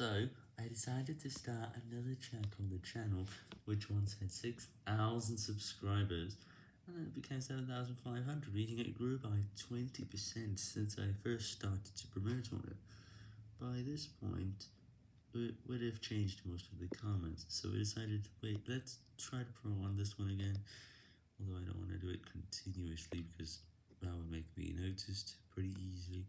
So, I decided to start another check on the channel, which once had 6,000 subscribers, and then it became 7,500, meaning it grew by 20% since I first started to promote on it. By this point, it would have changed most of the comments, so we decided, wait, let's try to promote on this one again, although I don't want to do it continuously, because that would make me noticed pretty easily.